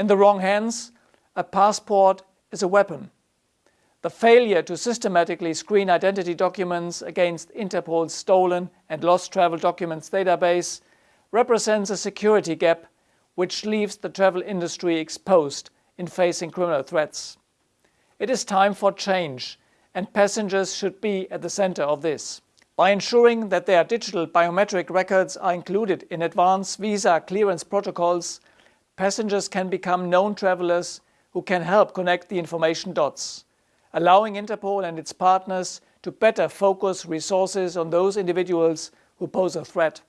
In the wrong hands, a passport is a weapon. The failure to systematically screen identity documents against Interpol's stolen and lost travel documents database represents a security gap which leaves the travel industry exposed in facing criminal threats. It is time for change and passengers should be at the center of this. By ensuring that their digital biometric records are included in advanced visa clearance protocols, passengers can become known travelers who can help connect the information dots, allowing Interpol and its partners to better focus resources on those individuals who pose a threat.